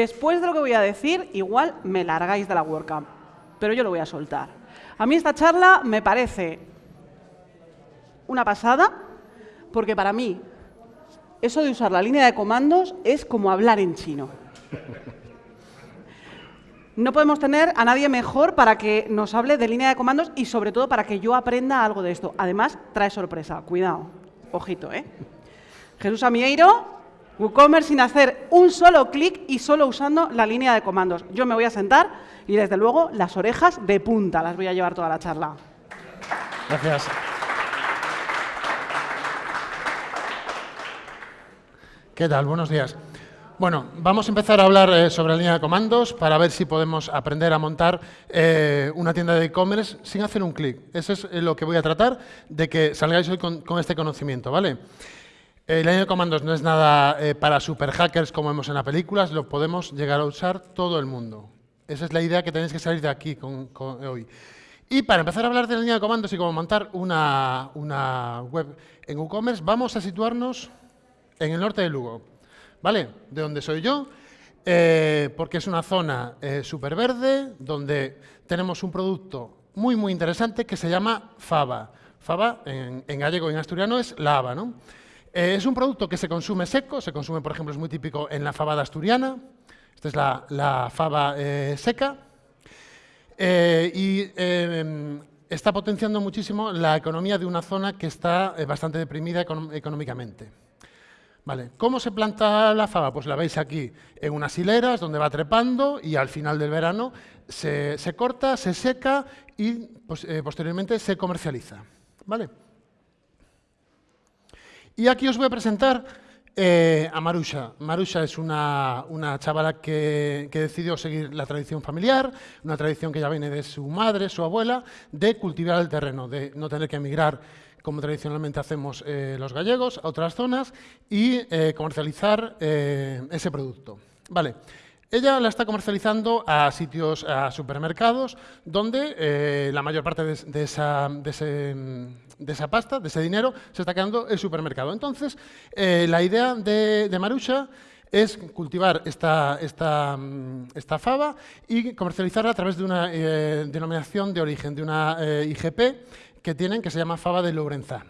Después de lo que voy a decir, igual me largáis de la WordCamp, pero yo lo voy a soltar. A mí esta charla me parece una pasada, porque para mí eso de usar la línea de comandos es como hablar en chino. No podemos tener a nadie mejor para que nos hable de línea de comandos y sobre todo para que yo aprenda algo de esto. Además, trae sorpresa. Cuidado. Ojito, ¿eh? Jesús Amieiro, WooCommerce sin hacer un solo clic y solo usando la línea de comandos. Yo me voy a sentar y desde luego las orejas de punta las voy a llevar toda la charla. Gracias. ¿Qué tal? Buenos días. Bueno, vamos a empezar a hablar eh, sobre la línea de comandos para ver si podemos aprender a montar eh, una tienda de e-commerce sin hacer un clic. Eso es lo que voy a tratar de que salgáis hoy con, este conocimiento, ¿vale? La línea de comandos no es nada para super hackers como vemos en las películas, lo podemos llegar a usar todo el mundo. Esa es la idea que tenéis que salir de aquí hoy. Y para empezar a hablar de la línea de comandos y cómo montar una, una web en WooCommerce, vamos a situarnos en el norte de Lugo. ¿vale? De donde soy yo, eh, porque es una zona eh, súper verde, donde tenemos un producto muy, muy interesante que se llama fava. Fava, en, gallego y en asturiano, es lava, ¿no? Eh, es un producto que se consume seco, se consume, por ejemplo, es muy típico en la fabada asturiana. Esta es la, fava seca. y está potenciando muchísimo la economía de una zona que está bastante deprimida económicamente. Vale. ¿Cómo se planta la fava? Pues la veis aquí en unas hileras donde va trepando y al final del verano se, corta, se seca y pues, eh, posteriormente se comercializa. ¿Vale? Y aquí os voy a presentar eh, a Marusha. Marusha es una, chavala que, que, decidió seguir la tradición familiar, una tradición que ya viene de su madre, su abuela, de cultivar el terreno, de no tener que emigrar como tradicionalmente hacemos eh, los gallegos, a otras zonas y eh, comercializar ese producto. Vale. Ella la está comercializando a sitios, a supermercados, donde la mayor parte de, esa, pasta, de ese dinero, se está quedando el supermercado. Entonces, la idea de, de Marusha es cultivar esta, esta, mm, esta, fava y comercializarla a través de una denominación de origen, de una IGP, que tienen que se llama Fava de Lourenzá.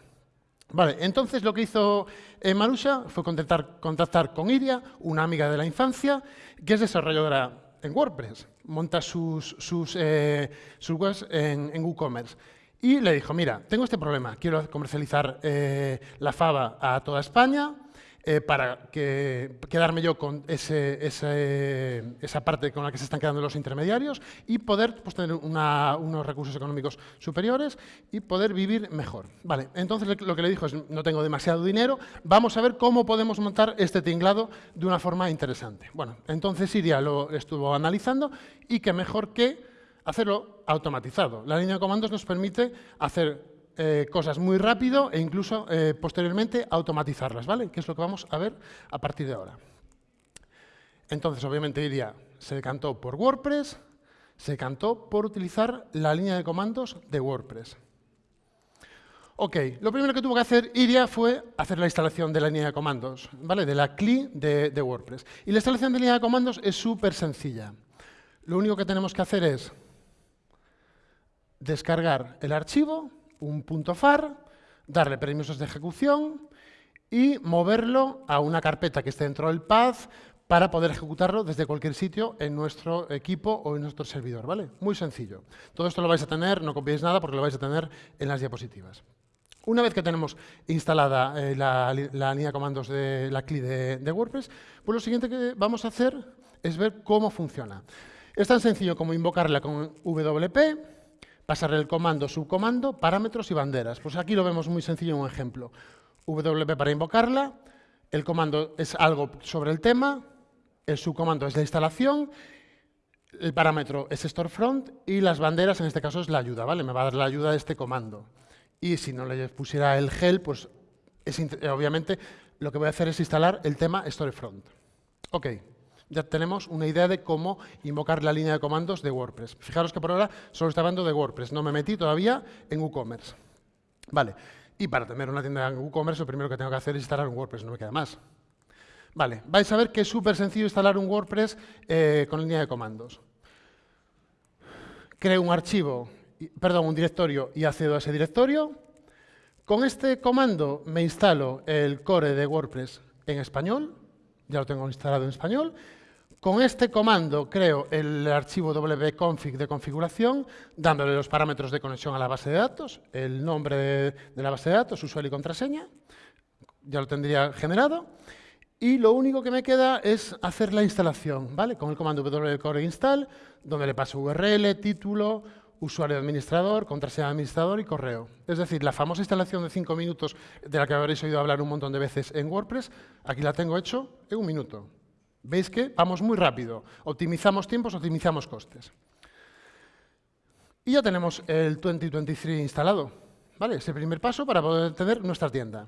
Vale, entonces lo que hizo eh, Marusha fue contactar, con Iria, una amiga de la infancia, que es desarrolladora en WordPress, monta sus, sus, eh, webs en, WooCommerce. Y le dijo, mira, tengo este problema, quiero comercializar eh, la Fava a toda España, eh, para que, quedarme yo con ese, esa parte con la que se están quedando los intermediarios y poder pues, tener unos recursos económicos superiores y poder vivir mejor. Vale, entonces lo que le dijo es, no tengo demasiado dinero, vamos a ver cómo podemos montar este tinglado de una forma interesante. Bueno, entonces Iria lo estuvo analizando y que mejor que hacerlo automatizado. La línea de comandos nos permite hacer eh, cosas muy rápido e incluso eh, posteriormente automatizarlas, ¿vale? Que es lo que vamos a ver a partir de ahora. Entonces, obviamente, Iria se decantó por WordPress, se decantó por utilizar la línea de comandos de WordPress. Ok, lo primero que tuvo que hacer Iria fue hacer la instalación de la línea de comandos, ¿vale? De la CLI de, de WordPress. Y la instalación de línea de comandos es súper sencilla. Lo único que tenemos que hacer es descargar el archivo, un punto far, darle permisos de ejecución y moverlo a una carpeta que esté dentro del path para poder ejecutarlo desde cualquier sitio en nuestro equipo o en nuestro servidor, ¿vale? Muy sencillo. Todo esto lo vais a tener, no copiéis nada porque lo vais a tener en las diapositivas. Una vez que tenemos instalada eh, la, línea de comandos de la CLI de, de, WordPress, pues lo siguiente que vamos a hacer es ver cómo funciona. Es tan sencillo como invocarla con WP, pasarle el comando, subcomando, parámetros y banderas. Pues aquí lo vemos muy sencillo en un ejemplo. WP para invocarla, el comando es algo sobre el tema, el subcomando es la instalación, el parámetro es storefront y las banderas, en este caso, es la ayuda, ¿vale? Me va a dar la ayuda de este comando. Y si no le pusiera el gel, pues obviamente lo que voy a hacer es instalar el tema storefront. Ok ya tenemos una idea de cómo invocar la línea de comandos de WordPress. Fijaros que por ahora solo está hablando de WordPress, no me metí todavía en WooCommerce. Vale, y para tener una tienda en WooCommerce lo primero que tengo que hacer es instalar un WordPress, no me queda más. Vale, vais a ver que es súper sencillo instalar un WordPress eh, con línea de comandos. Creo un archivo, perdón, un directorio y accedo a ese directorio. Con este comando me instalo el core de WordPress en español, ya lo tengo instalado en español. Con este comando creo el archivo wconfig de configuración, dándole los parámetros de conexión a la base de datos, el nombre de, la base de datos, usuario y contraseña, ya lo tendría generado. Y lo único que me queda es hacer la instalación, ¿vale? Con el comando wcore install, donde le paso URL, título, usuario administrador, contraseña administrador y correo. Es decir, la famosa instalación de cinco minutos de la que habréis oído hablar un montón de veces en WordPress, aquí la tengo hecho en un minuto. ¿Veis que vamos muy rápido? Optimizamos tiempos, optimizamos costes. Y ya tenemos el 2023 instalado. ¿Vale? Es el primer paso para poder tener nuestra tienda.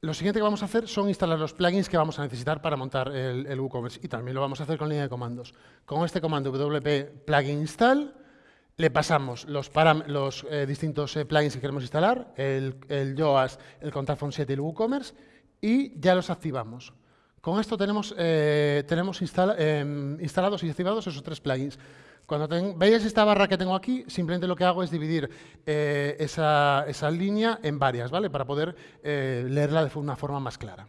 Lo siguiente que vamos a hacer son instalar los plugins que vamos a necesitar para montar el, WooCommerce y también lo vamos a hacer con línea de comandos. Con este comando wp plugin install le pasamos los, eh, distintos eh, plugins que queremos instalar, el, el YOAS, el Contact 7 y el WooCommerce y ya los activamos. Con esto tenemos, eh, tenemos em, instalados y activados esos tres plugins. Cuando veis esta barra que tengo aquí, simplemente lo que hago es dividir eh, esa, línea en varias, ¿vale? Para poder eh, leerla de una forma más clara.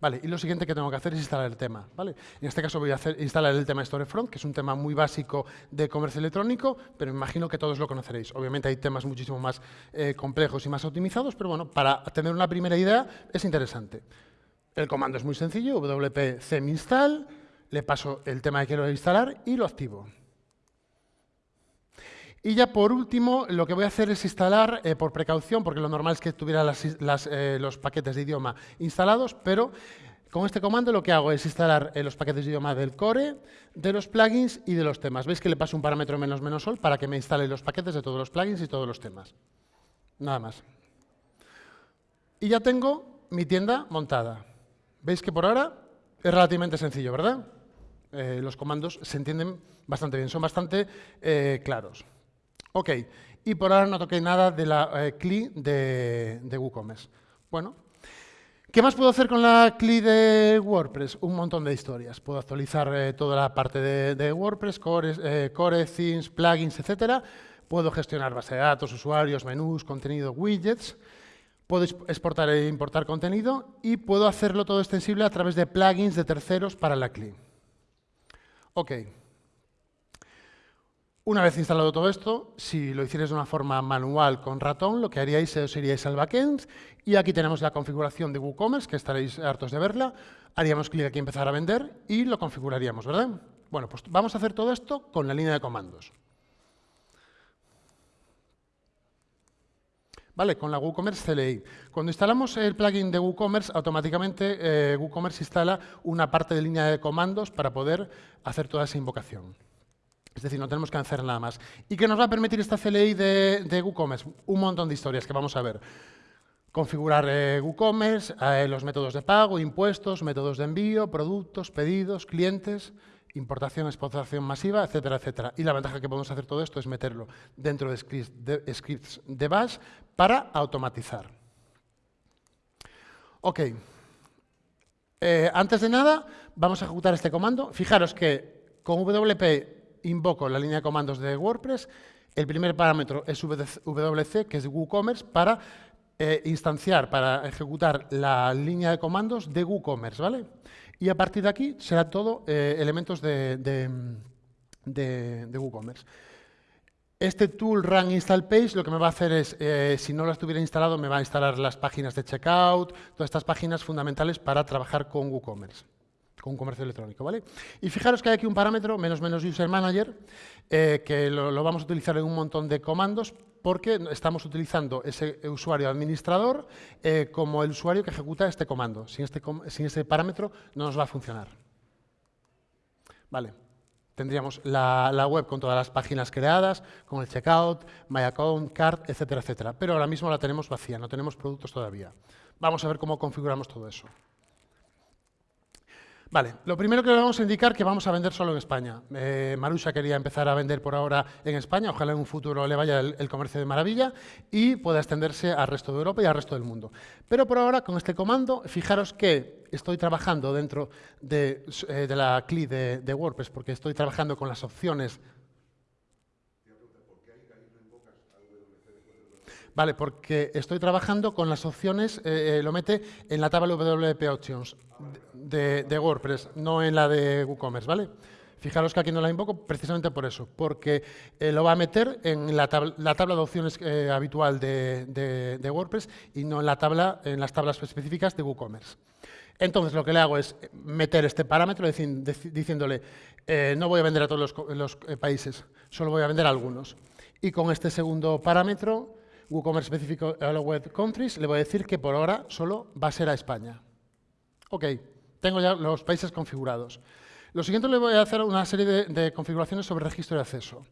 Vale, y lo siguiente que tengo que hacer es instalar el tema, ¿vale? En este caso voy a instalar el tema Storefront, que es un tema muy básico de comercio electrónico, pero imagino que todos lo conoceréis. Obviamente hay temas muchísimo más eh, complejos y más optimizados, pero bueno, para tener una primera idea es interesante. El comando es muy sencillo, wp install le paso el tema que quiero instalar y lo activo. Y ya por último, lo que voy a hacer es instalar, eh, por precaución, porque lo normal es que tuviera eh, los paquetes de idioma instalados, pero con este comando lo que hago es instalar eh, los paquetes de idioma del core, de los plugins y de los temas. ¿Veis que le paso un parámetro menos menos sol para que me instale los paquetes de todos los plugins y todos los temas? Nada más. Y ya tengo mi tienda montada. ¿Veis que por ahora es relativamente sencillo, verdad? Los comandos se entienden bastante bien, son bastante claros. Ok, y por ahora no toqué nada de la eh, CLI de, WooCommerce. Bueno, ¿qué más puedo hacer con la CLI de WordPress? Un montón de historias. Puedo actualizar toda la parte de, WordPress, core, core, themes, plugins, etc. Puedo gestionar base de datos, usuarios, menús, contenido, widgets. Puedo exportar e importar contenido y puedo hacerlo todo extensible a través de plugins de terceros para la CLI. Ok. Una vez instalado todo esto, si lo hicierais de una forma manual con ratón, lo que haríais es iríais al backend y aquí tenemos la configuración de WooCommerce, que estaréis hartos de verla. Haríamos clic aquí empezar a vender y lo configuraríamos, ¿verdad? Bueno, pues vamos a hacer todo esto con la línea de comandos. ¿vale? Con la WooCommerce CLI. Cuando instalamos el plugin de WooCommerce, automáticamente eh, WooCommerce instala una parte de línea de comandos para poder hacer toda esa invocación. Es decir, no tenemos que hacer nada más. ¿Y qué nos va a permitir esta CLI de, WooCommerce? Un montón de historias que vamos a ver. Configurar eh, WooCommerce, eh, los métodos de pago, impuestos, métodos de envío, productos, pedidos, clientes, importación, exportación masiva, etcétera, etcétera. Y la ventaja que podemos hacer todo esto es meterlo dentro de scripts de, bash para automatizar. Ok. Eh, antes de nada, vamos a ejecutar este comando. Fijaros que con WP invoco la línea de comandos de WordPress. El primer parámetro es WC, que es WooCommerce, para eh, instanciar, para ejecutar la línea de comandos de WooCommerce, ¿vale? Y a partir de aquí será todo eh, elementos de, WooCommerce. Este tool run install page lo que me va a hacer es, eh, si no lo estuviera instalado, me va a instalar las páginas de checkout, todas estas páginas fundamentales para trabajar con WooCommerce con comercio electrónico, ¿vale? Y fijaros que hay aquí un parámetro, menos menos user manager, eh, que lo, vamos a utilizar en un montón de comandos porque estamos utilizando ese usuario administrador eh, como el usuario que ejecuta este comando. Sin este, sin ese parámetro no nos va a funcionar. Vale. Tendríamos la, la, web con todas las páginas creadas, con el checkout, my account, card, etcétera, etcétera. Pero ahora mismo la tenemos vacía, no tenemos productos todavía. Vamos a ver cómo configuramos todo eso. Vale, lo primero que le vamos a indicar que vamos a vender solo en España. Eh, Marusha quería empezar a vender por ahora en España, ojalá en un futuro le vaya el, comercio de maravilla y pueda extenderse al resto de Europa y al resto del mundo. Pero por ahora, con este comando, fijaros que estoy trabajando dentro de, eh, la CLI de, de WordPress, porque estoy trabajando con las opciones Vale, porque estoy trabajando con las opciones, eh, eh, lo mete en la tabla WP Options de, WordPress, no en la de WooCommerce, ¿vale? Fijaros que aquí no la invoco precisamente por eso, porque eh, lo va a meter en la, tab la tabla de opciones habitual de, WordPress y no en, la tabla, en las tablas específicas de WooCommerce. Entonces, lo que le hago es meter este parámetro diciéndole, no voy a vender a todos los, los países, solo voy a vender a algunos. Y con este segundo parámetro WooCommerce específico Web Countries, le voy a decir que por ahora solo va a ser a España. Ok, tengo ya los países configurados. Lo siguiente le voy a hacer una serie de, configuraciones sobre registro de acceso.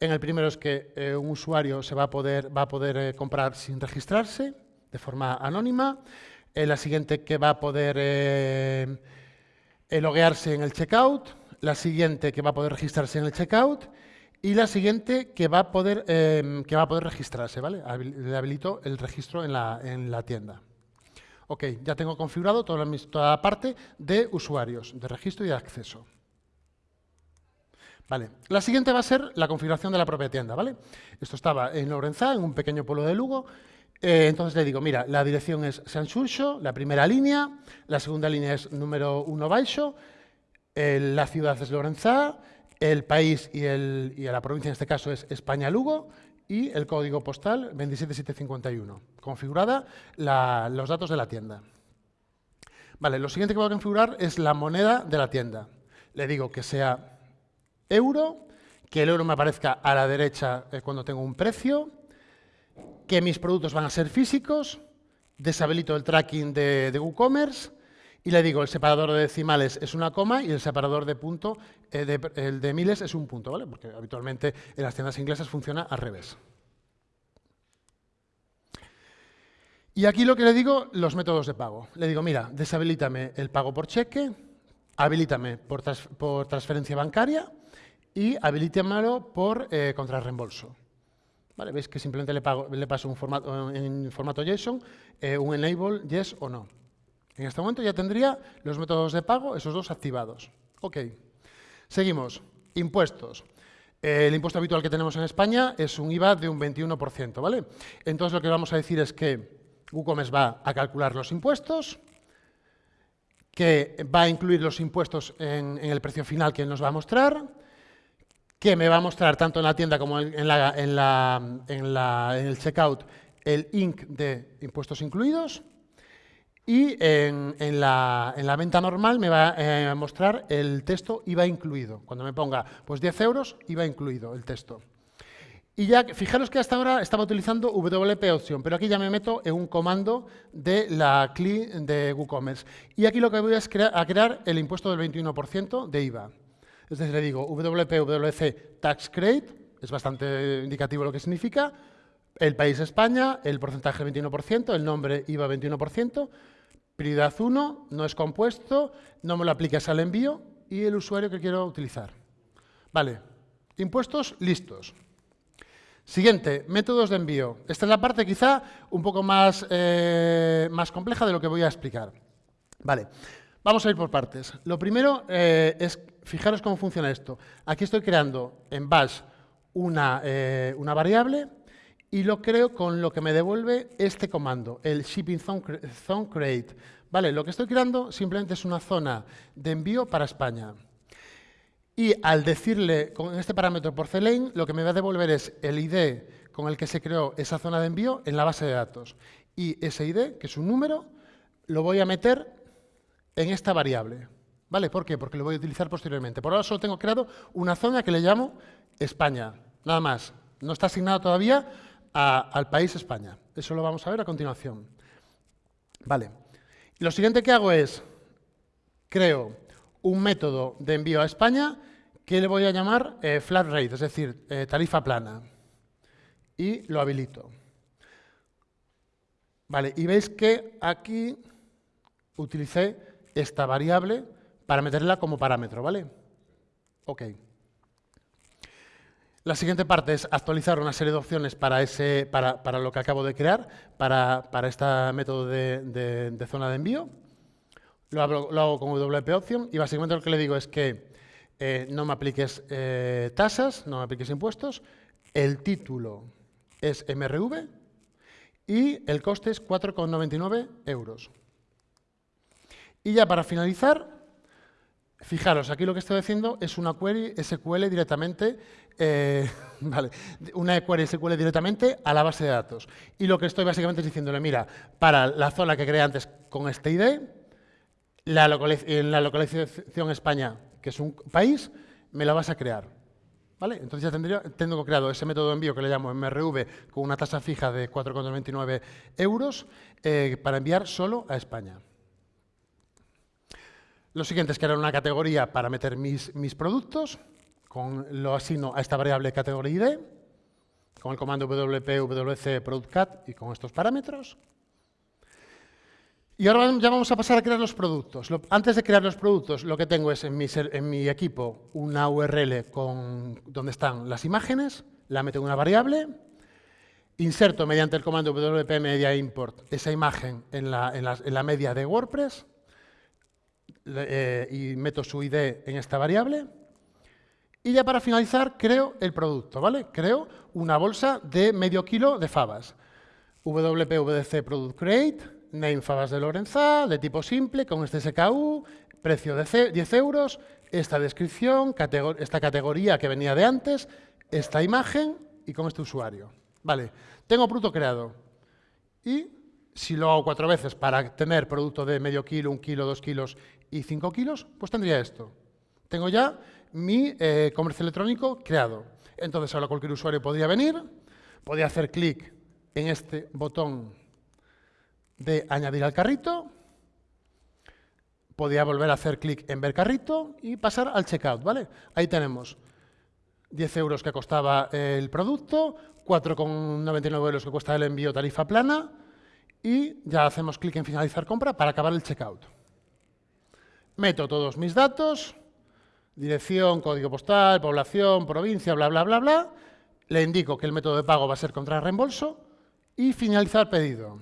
En el primero es que eh, un usuario se va a poder, va a poder eh, comprar sin registrarse, de forma anónima. La siguiente que va a poder eh, loguearse en el checkout. La siguiente que va a poder registrarse en el checkout y la siguiente que va a poder, eh, que va a poder registrarse, ¿vale? Le habilito el registro en la, en la tienda. Ok, ya tengo configurado toda la, toda parte de usuarios, de registro y de acceso. Vale, la siguiente va a ser la configuración de la propia tienda, ¿vale? Esto estaba en Lorenzá, en un pequeño pueblo de Lugo. Eh, entonces le digo, mira, la dirección es San Xurxo, la primera línea, la segunda línea es número 1 baixo, eh, la ciudad es Lorenzá, el país y, el, y, la provincia en este caso es España-Lugo y el código postal 27751. Configurada los datos de la tienda. Vale, lo siguiente que voy a configurar es la moneda de la tienda. Le digo que sea euro, que el euro me aparezca a la derecha eh, cuando tengo un precio, que mis productos van a ser físicos, deshabilito el tracking de, de WooCommerce, y le digo, el separador de decimales es una coma y el separador de punto, eh, de, el de miles es un punto, ¿vale? Porque habitualmente en las tiendas inglesas funciona al revés. Y aquí lo que le digo, los métodos de pago. Le digo, mira, deshabilítame el pago por cheque, habilítame por, trans, por transferencia bancaria y habilítamelo por eh, contrarreembolso. ¿Vale? Veis que simplemente le, le paso un formato, en formato JSON eh, un enable yes o no. En este momento ya tendría los métodos de pago, esos dos activados. Ok. Seguimos. Impuestos. El impuesto habitual que tenemos en España es un IVA de un 21%, ¿vale? Entonces lo que vamos a decir es que WooCommerce va a calcular los impuestos, que va a incluir los impuestos en, el precio final que nos va a mostrar, que me va a mostrar tanto en la tienda como en, la, en, la, la, en el checkout el INC de impuestos incluidos, y en, la, en, la, venta normal me va eh, a mostrar el texto IVA incluido. Cuando me ponga pues 10 euros, IVA incluido el texto. Y ya, fijaros que hasta ahora estaba utilizando WP opción, pero aquí ya me meto en un comando de la CLI de WooCommerce. Y aquí lo que voy a es crear, el impuesto del 21% de IVA. Es decir, le digo WP, WC, Tax Credit, es bastante indicativo lo que significa, el país España, el porcentaje 21%, el nombre IVA 21%, prioridad 1, no es compuesto, no me lo aplicas al envío y el usuario que quiero utilizar. Vale, impuestos listos. Siguiente, métodos de envío. Esta es la parte quizá un poco más, eh, más compleja de lo que voy a explicar. Vale, vamos a ir por partes. Lo primero eh, es, fijaros cómo funciona esto. Aquí estoy creando en Bash una, eh, una variable y lo creo con lo que me devuelve este comando, el shipping zone create. Vale, lo que estoy creando simplemente es una zona de envío para España. Y al decirle con este parámetro porcelain, lo que me va a devolver es el ID con el que se creó esa zona de envío en la base de datos. Y ese ID, que es un número, lo voy a meter en esta variable. ¿Vale? ¿Por qué? Porque lo voy a utilizar posteriormente. Por ahora solo tengo creado una zona que le llamo España. Nada más. No está asignado todavía al país España. Eso lo vamos a ver a continuación. Vale. Lo siguiente que hago es, creo un método de envío a España que le voy a llamar eh, flat rate, es decir, eh, tarifa plana. Y lo habilito. Vale, y veis que aquí utilicé esta variable para meterla como parámetro, ¿vale? Ok. La siguiente parte es actualizar una serie de opciones para, ese, para, para lo que acabo de crear, para, para este método de, zona de envío. Lo hago, lo hago, con WP Option y básicamente lo que le digo es que eh, no me apliques eh, tasas, no me apliques impuestos, el título es MRV y el coste es 4,99 euros. Y ya para finalizar, fijaros, aquí lo que estoy haciendo es una query SQL directamente eh, vale, una query SQL directamente a la base de datos. Y lo que estoy básicamente es diciéndole, mira, para la zona que creé antes con este ID, en la localización España, que es un país, me la vas a crear. ¿Vale? Entonces ya tendría, tengo creado ese método de envío que le llamo MRV con una tasa fija de 4,99 euros eh, para enviar solo a España. Lo siguiente es crear una categoría para meter mis, mis productos lo asigno a esta variable categoría ID, con el comando wp wc productcat y con estos parámetros. Y ahora ya vamos a pasar a crear los productos. antes de crear los productos, lo que tengo es en mi, en mi equipo una URL con, donde están las imágenes, la meto en una variable, inserto mediante el comando wp media import esa imagen en la, en la, media de WordPress eh, y meto su ID en esta variable. Y ya para finalizar, creo el producto, ¿vale? Creo una bolsa de medio kilo de fabas. WPVDC Product Create, name fabas de Lorenza, de tipo simple, con este SKU, precio de 10 euros, esta descripción, esta categoría que venía de antes, esta imagen y con este usuario. Vale, tengo producto creado. Y si lo hago cuatro veces para tener producto de medio kilo, un kilo, dos kilos y cinco kilos, pues tendría esto. Tengo ya mi eh, comercio electrónico creado. Entonces ahora cualquier usuario podría venir, podría hacer clic en este botón de añadir al carrito, podría volver a hacer clic en ver carrito y pasar al checkout, ¿vale? Ahí tenemos 10 euros que costaba el producto, 4,99 euros que cuesta el envío tarifa plana y ya hacemos clic en finalizar compra para acabar el checkout. Meto todos mis datos, dirección, código postal, población, provincia, bla, bla, bla, bla. Le indico que el método de pago va a ser contra reembolso y finalizar pedido.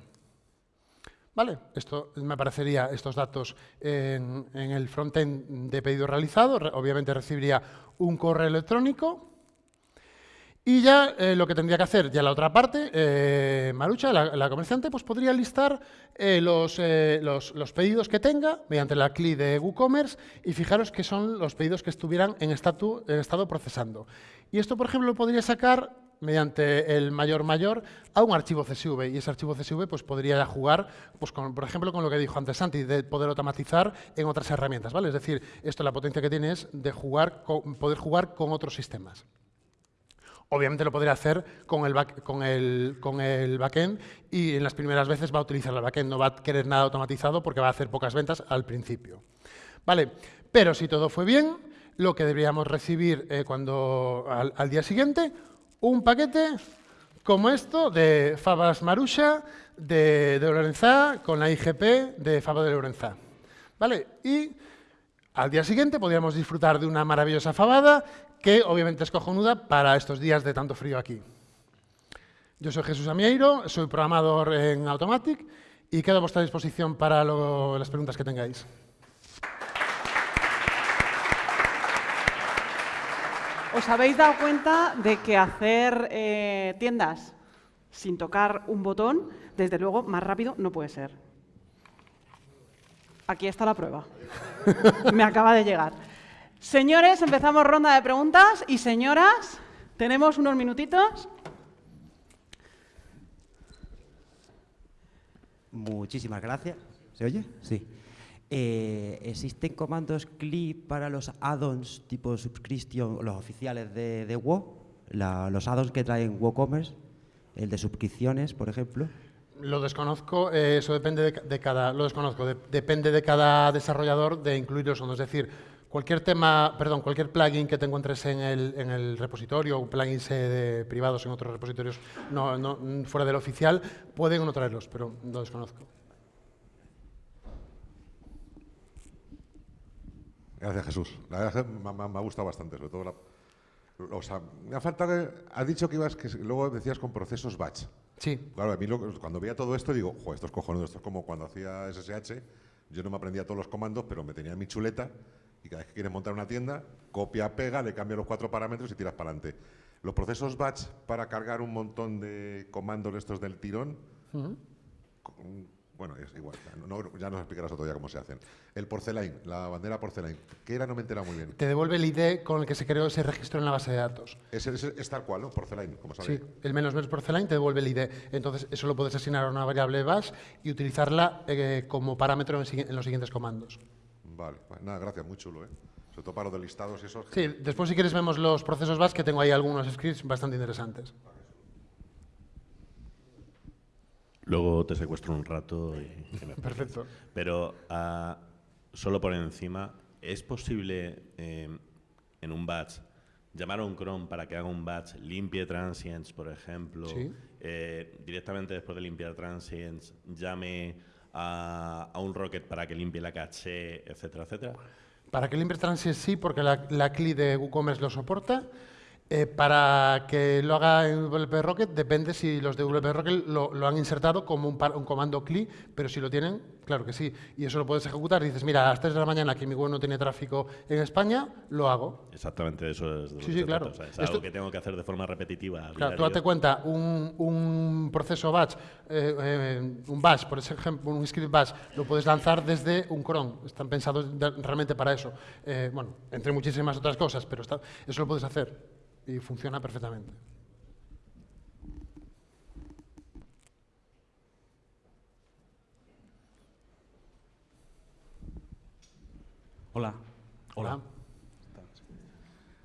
¿Vale? Esto me aparecería estos datos en, en el frontend de pedido realizado. Obviamente recibiría un correo electrónico y ya eh, lo que tendría que hacer, ya la otra parte, eh, Marucha, la, comerciante, pues podría listar eh, los, los, pedidos que tenga mediante la CLI de WooCommerce y fijaros que son los pedidos que estuvieran en, estado procesando. Y esto, por ejemplo, lo podría sacar mediante el mayor mayor a un archivo CSV y ese archivo CSV pues podría jugar pues por ejemplo con lo que dijo antes Santi de poder automatizar en otras herramientas vale es decir esto la potencia que tiene es de jugar poder jugar con otros sistemas Obviamente lo podría hacer con el, con, el, con el backend y en las primeras veces va a utilizar el backend, no va a querer nada automatizado porque va a hacer pocas ventas al principio. Vale, pero si todo fue bien, lo que deberíamos recibir eh, cuando, al, día siguiente, un paquete como esto de Fabas Marusha de, de Lorenza con la IGP de Faba de Lorenza. ¿Vale? Y al día siguiente podríamos disfrutar de una maravillosa fabada que obviamente es cojonuda para estos días de tanto frío aquí. Yo soy Jesús Amieiro, soy programador en Automatic y quedo a vuestra disposición para las preguntas que tengáis. ¿Os habéis dado cuenta de que hacer eh, tiendas sin tocar un botón, desde luego, más rápido no puede ser? Aquí está la prueba. Me acaba de llegar. Señores, empezamos ronda de preguntas y señoras, tenemos unos minutitos. Muchísimas gracias. ¿Se oye? Sí. Eh, ¿Existen comandos CLI para los add-ons tipo subscription, los oficiales de, de WoW? los add-ons que traen WooCommerce, el de suscripciones, por ejemplo. Lo desconozco, eh, eso depende de, cada, lo desconozco, depende de cada desarrollador de incluirlos o no. Es decir, Cualquier tema, perdón, cualquier plugin que te encuentres en el, en el repositorio o plugins de privados en otros repositorios no, no, fuera del oficial, pueden no traerlos, pero no desconozco. Gracias, Jesús. La verdad es que me, me- me ha gustado bastante, sobre todo la... O sea, me ha faltado. Has dicho que ibas, que luego decías con procesos batch. Sí, Claro, a mí lo- cuando veía todo esto digo, joder, esto es cojonudo, esto es como cuando hacía SSH, yo no me aprendía todos los comandos, pero me tenía mi chuleta y cada vez que quieres montar una tienda, copia, pega, le cambia los cuatro parámetros y tiras para adelante. Los procesos batch para cargar un montón de comandos estos del tirón, con- bueno, es igual, ya, no- ya nos explicarás otro día cómo se hacen. El porcelain, la bandera porcelain, que era no me entera muy bien. te devuelve el ID con el que se creó ese registro en la base de datos. Es, es- es tal cual, ¿no? Porcelain, como sabéis. Sí, el menos menos porcelain te devuelve el ID. Entonces, eso lo puedes asignar a una variable bash y utilizarla eh, como parámetro en los siguientes comandos. Vale, pues nada, gracias, muy chulo, ¿eh? Sobre todo para los de listados y eso. Sí, después si quieres vemos los procesos bash, que tengo ahí algunos scripts bastante interesantes. Luego te secuestro un rato y que me Perfecto. Pero ah, solo por encima, ¿es posible eh, en un batch llamar a un cron para que haga un batch, limpie transients, por ejemplo, Sí. eh, directamente después de limpiar transients, llame a, un rocket para que limpie la caché, etcétera, etcétera? Para que Limber Transit sí, porque la, la CLI de WooCommerce lo soporta. Eh, para que lo haga en WP Rocket, depende si los de WP Rocket lo, lo han insertado como un, par- un comando CLI, pero si lo tienen, claro que sí. Y eso lo puedes ejecutar. Dices, mira, a las 3 de la mañana que mi web no tiene tráfico en España, lo hago. Exactamente eso es de lo Sí, que sí, claro. trata. O sea, es Esto- algo que tengo que hacer de forma repetitiva. Claro, tú date cuenta, un, un proceso batch, eh, eh, un bash, por ejemplo, un script bash, lo puedes lanzar desde un cron. Están pensados de- realmente para eso. Eh, bueno, entre muchísimas otras cosas, pero está- eso lo puedes hacer y funciona perfectamente. Hola. Hola.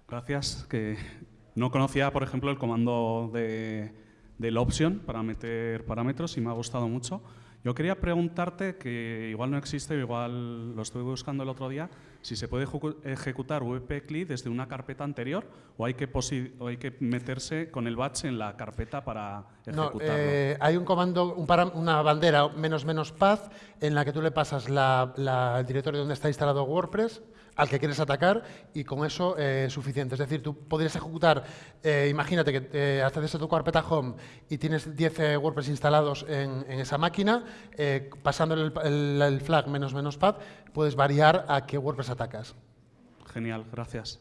Gracias. Que no conocía, por ejemplo, el comando de, del option para meter parámetros y me ha gustado mucho. Yo quería preguntarte, que igual no existe, igual lo estuve buscando el otro día, si se puede ejecu- ejecutar wp-cli desde una carpeta anterior o hay, que o hay que meterse con el batch en la carpeta para No, ejecutarlo. eh, hay un comando, un una bandera menos menos path en la que tú le pasas la- la- el directorio donde está instalado WordPress al que quieres atacar y con eso eh, es suficiente. Es decir, tú podrías ejecutar, eh, imagínate que eh, accedes a tu carpeta home y tienes 10 eh, WordPress instalados en, esa máquina, pasando el, el- el flag menos menos path, puedes variar a qué WordPress atacas. Genial, gracias.